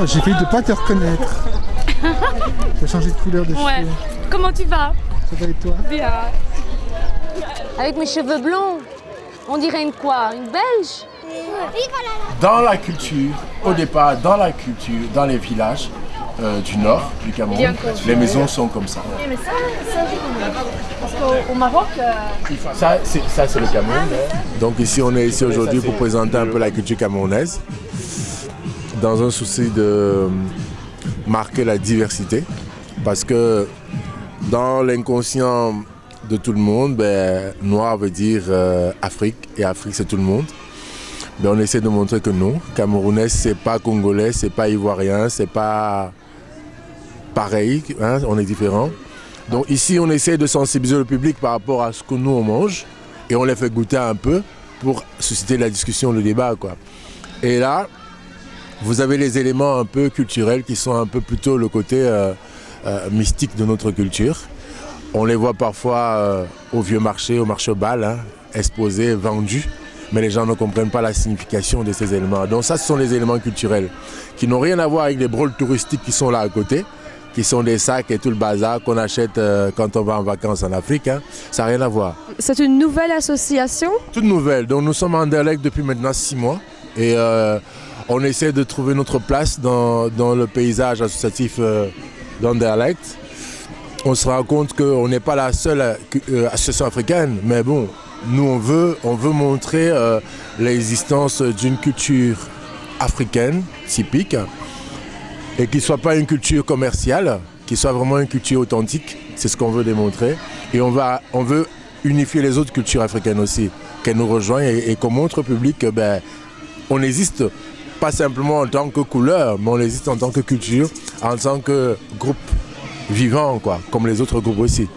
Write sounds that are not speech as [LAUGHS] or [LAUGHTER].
Oh, J'ai failli de pas te reconnaître. [LAUGHS] Tu as changé de couleur de Ouais. cheveux. Comment tu vas? Ça va et toi? Bien. Avec mes cheveux blonds, on dirait une quoi? Une belge? Dans la culture, au départ, dans la culture, dans les villages euh, du nord du Cameroun, les maisons sont comme ça. Mais ça, ça. Parce qu'au au Maroc, euh, Ça, c'est ça, c'est le Cameroun. Donc ici, on est ici aujourd'hui pour présenter un peu la culture camerounaise, dans un souci de marquer la diversité, parce que dans l'inconscient de tout le monde, ben, noir veut dire euh, Afrique, et Afrique c'est tout le monde. Ben, on essaie de montrer que non, Camerounais c'est pas congolais, c'est pas ivoirien, c'est pas pareil, hein, on est différent. Donc ici, on essaie de sensibiliser le public par rapport à ce que nous on mange et on les fait goûter un peu pour susciter la discussion, le débat. Quoi. Et là, vous avez les éléments un peu culturels qui sont un peu plutôt le côté euh, euh, mystique de notre culture. On les voit parfois euh, au vieux marché, au marché bal, hein, exposés, vendus, mais les gens ne comprennent pas la signification de ces éléments. Donc ça, ce sont les éléments culturels qui n'ont rien à voir avec les brôles touristiques qui sont là à côté, qui sont des sacs et tout le bazar qu'on achète euh, quand on va en vacances en Afrique. hein. Ça n'a rien à voir. C'est une nouvelle association? Toute nouvelle. Donc nous sommes en dialecte depuis maintenant six mois et euh, on essaie de trouver notre place dans, dans le paysage associatif euh, d'Anderlecht. On se rend compte qu'on n'est pas la seule euh, association africaine, mais bon, nous on veut, on veut montrer l'existence d'une culture africaine typique et qui ne soit pas une culture commerciale, qui soit vraiment une culture authentique. C'est ce qu'on veut démontrer. Et on, va, on veut unifier les autres cultures africaines aussi, qu'elles nous rejoignent et, qu'on montre au public que ben, existe pas simplement en tant que couleur, mais on existe en tant que culture, en tant que groupe vivant, quoi, comme les autres groupes aussi.